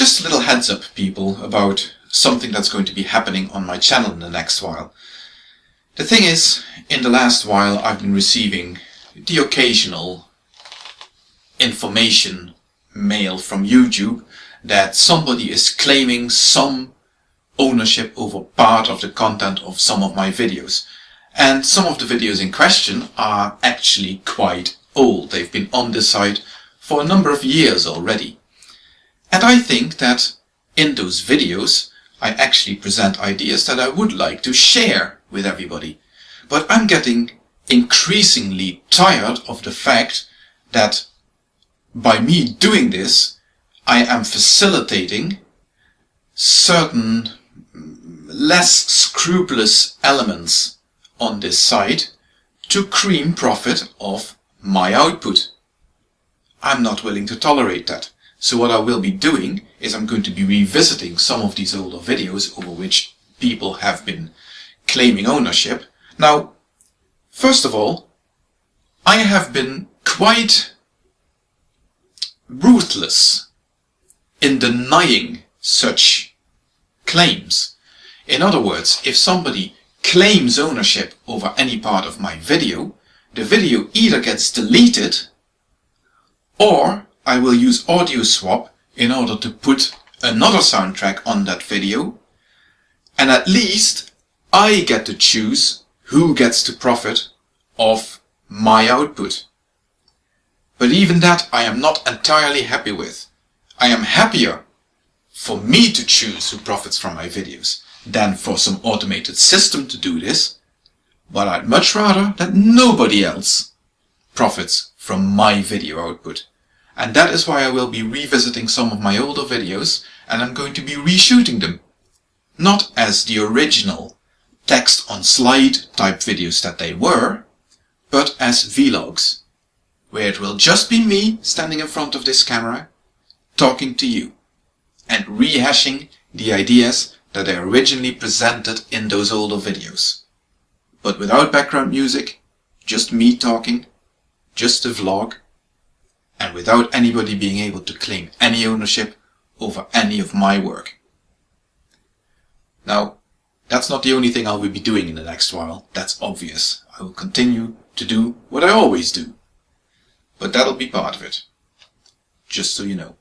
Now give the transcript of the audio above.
Just a little heads up, people, about something that's going to be happening on my channel in the next while. The thing is, in the last while I've been receiving the occasional information mail from YouTube that somebody is claiming some ownership over part of the content of some of my videos. And some of the videos in question are actually quite old. They've been on this site for a number of years already. And I think that in those videos I actually present ideas that I would like to share with everybody. But I'm getting increasingly tired of the fact that by me doing this I am facilitating certain less scrupulous elements on this site to cream profit of my output. I'm not willing to tolerate that. So what I will be doing is I'm going to be revisiting some of these older videos over which people have been claiming ownership. Now, first of all, I have been quite ruthless in denying such claims. In other words, if somebody claims ownership over any part of my video, the video either gets deleted or I will use audio swap in order to put another soundtrack on that video and at least I get to choose who gets to profit of my output. But even that I am not entirely happy with. I am happier for me to choose who profits from my videos than for some automated system to do this, but I'd much rather that nobody else profits from my video output. And that is why I will be revisiting some of my older videos and I'm going to be reshooting them. Not as the original text on slide type videos that they were, but as vlogs, where it will just be me standing in front of this camera, talking to you, and rehashing the ideas that I originally presented in those older videos. But without background music, just me talking, just a vlog, and without anybody being able to claim any ownership over any of my work. Now, that's not the only thing I will be doing in the next while, that's obvious. I will continue to do what I always do. But that'll be part of it. Just so you know.